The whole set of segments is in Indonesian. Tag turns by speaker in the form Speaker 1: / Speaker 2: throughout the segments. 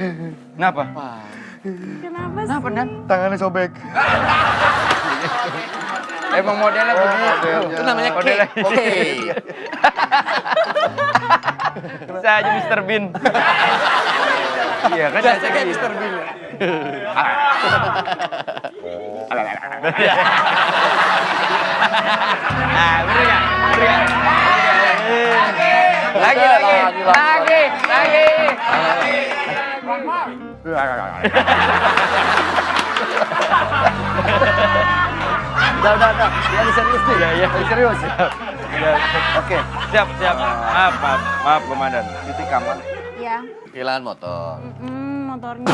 Speaker 1: Kenapa?
Speaker 2: Kenapa sih?
Speaker 1: Kenapa, Dan?
Speaker 3: Tangannya sobek.
Speaker 1: Emang modelnya begitu.
Speaker 4: Itu namanya
Speaker 1: Modelnya.
Speaker 4: Oke.
Speaker 1: Bisa aja Mr. Bean. Iya kan
Speaker 4: biasa kayak. Mr. Bean. ya.
Speaker 1: Nah, bener? Bener nggak? Lagi, lagi, lagi, lagi.
Speaker 3: Udah, udah, udah. Lagi serius nih.
Speaker 1: Iya, iya.
Speaker 3: Lagi serius.
Speaker 1: Iya.
Speaker 3: Oke.
Speaker 1: Siap, siap. Maaf, maaf, maaf, komandan.
Speaker 3: Titik kamal.
Speaker 2: Ya.
Speaker 4: Kehilangan motor.
Speaker 2: Hmm, motornya.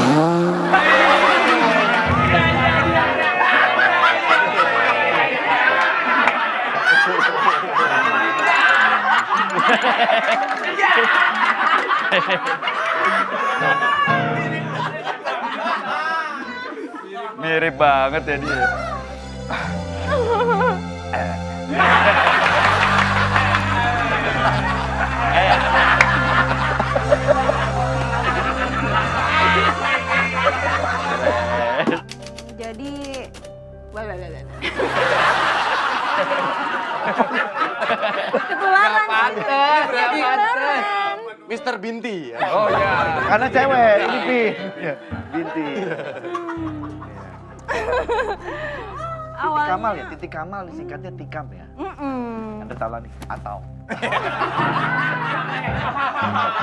Speaker 1: Mirip banget ya dia.
Speaker 2: Jadi. Ketularan.
Speaker 4: Berarti. Mr. Binti. ya.
Speaker 1: Oh iya.
Speaker 3: Karena cewek, ini Pi. Iya, Binti. Titik
Speaker 2: Awalnya.
Speaker 3: kamal ya, titik kamal disingkatnya tikam ya.
Speaker 2: Mm-mm.
Speaker 3: Anda salah nih, atau.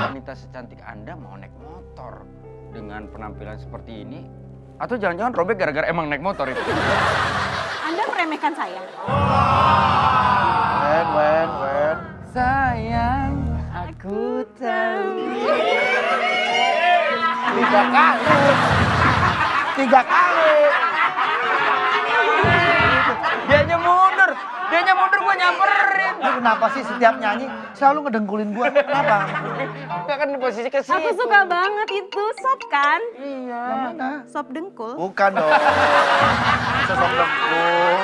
Speaker 1: Wanita secantik Anda mau naik motor dengan penampilan seperti ini? Atau jangan-jangan robek gara-gara emang naik motor itu?
Speaker 2: Anda meremehkan saya.
Speaker 3: Wen, wen, wen.
Speaker 1: Sayang, aku tahu.
Speaker 3: Tiga kali. Tiga kali. Kenapa sih setiap nyanyi selalu ngedengkulin gua? Kenapa?
Speaker 1: Enggak kan di posisi ke situ.
Speaker 2: Aku suka banget itu sop kan?
Speaker 3: Yang mana?
Speaker 2: Sop dengkul.
Speaker 3: Bukan dong. Sosok dengkul.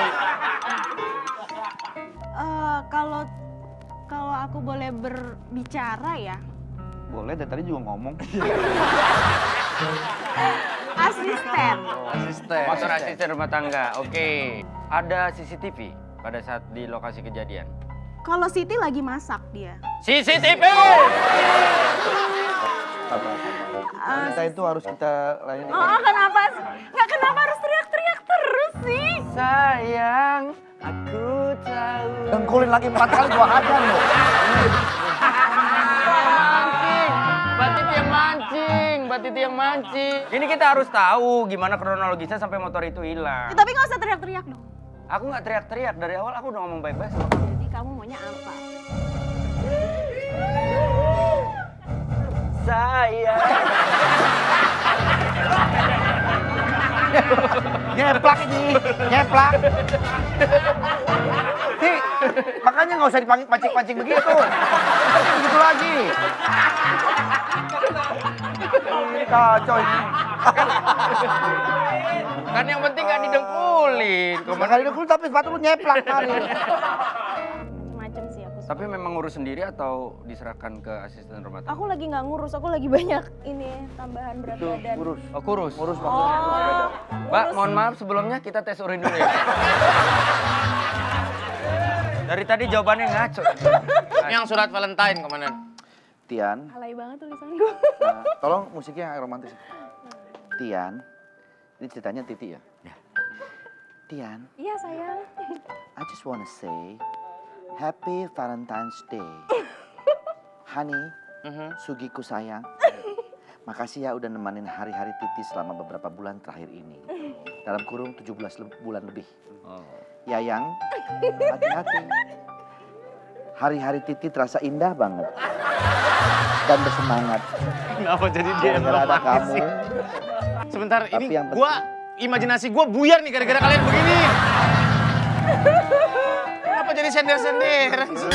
Speaker 2: Eh, kalau kalau aku boleh berbicara ya,
Speaker 3: Boleh, dari tadi juga ngomong.
Speaker 2: asisten.
Speaker 4: Asisten.
Speaker 1: Motor asisten rumah tangga, oke. Ada CCTV pada saat di lokasi kejadian.
Speaker 2: Kalau Siti lagi masak dia.
Speaker 1: CCTV!
Speaker 3: Sabar, sabar. Wanita itu harus kita layani.
Speaker 2: Oh, kenapa? Nggak kenapa harus teriak-teriak terus sih?
Speaker 1: Sayang, aku tahu.
Speaker 3: Dengkulin lagi empat kali gua hajar loh.
Speaker 1: Mancing, Mbak Titi yang mancing, Mbak Titi yang mancing. Ini kita harus tahu gimana kronologisnya sampai motor itu hilang.
Speaker 2: Ya, tapi nggak usah teriak-teriak dong.
Speaker 1: Aku nggak teriak-teriak dari awal, aku udah ngomong baik-baik sama kamu.
Speaker 2: Jadi kamu maunya apa?
Speaker 1: Sayang.
Speaker 3: Nyeplak ini, nyeplak. Ti, makanya nggak usah dipancing-pancing begitu. Begitu lagi. Ini kacau ini.
Speaker 1: Kan yang penting nggak didengkulin.
Speaker 3: Cuma kali dengkul tapi sepatu lu nyeplak kali.
Speaker 2: Macem sih aku.
Speaker 1: Tapi memang ngurus sendiri atau diserahkan ke asisten rumah tangga?
Speaker 2: Aku lagi nggak ngurus, aku lagi banyak ini tambahan berat
Speaker 3: Tuh,
Speaker 2: badan.
Speaker 3: urus.
Speaker 1: Oh, kurus.
Speaker 3: Urus maksudnya.
Speaker 2: Oh,
Speaker 1: Mbak, mohon maaf sebelumnya kita tes urin dulu ya. Dari tadi jawabannya ngaco.
Speaker 4: Yang surat Valentine, Komandan.
Speaker 3: Tian,
Speaker 2: alay banget tulisan gue.
Speaker 3: nah, tolong musiknya yang romantis. Tian, ini ceritanya Titi ya. Tian,
Speaker 2: Iya sayang.
Speaker 3: I just wanna say Happy Valentine's Day. Honey,
Speaker 4: Mhm.
Speaker 3: Sugiku sayang. Makasih ya udah nemenin hari-hari Titi selama beberapa bulan terakhir ini. Dalam kurung 17 le- bulan lebih.
Speaker 1: Oh.
Speaker 3: Yayang, hati-hati. Hari-hari Titi terasa indah banget. Dan bersemangat.
Speaker 4: Kenapa jadi dia yang
Speaker 3: ada kamu.
Speaker 4: sih? Sebentar,
Speaker 3: Tapi
Speaker 4: ini
Speaker 3: yang penting-
Speaker 4: gua imajinasi gua buyar nih gara-gara kalian begini. Kenapa jadi sender-senderan sih?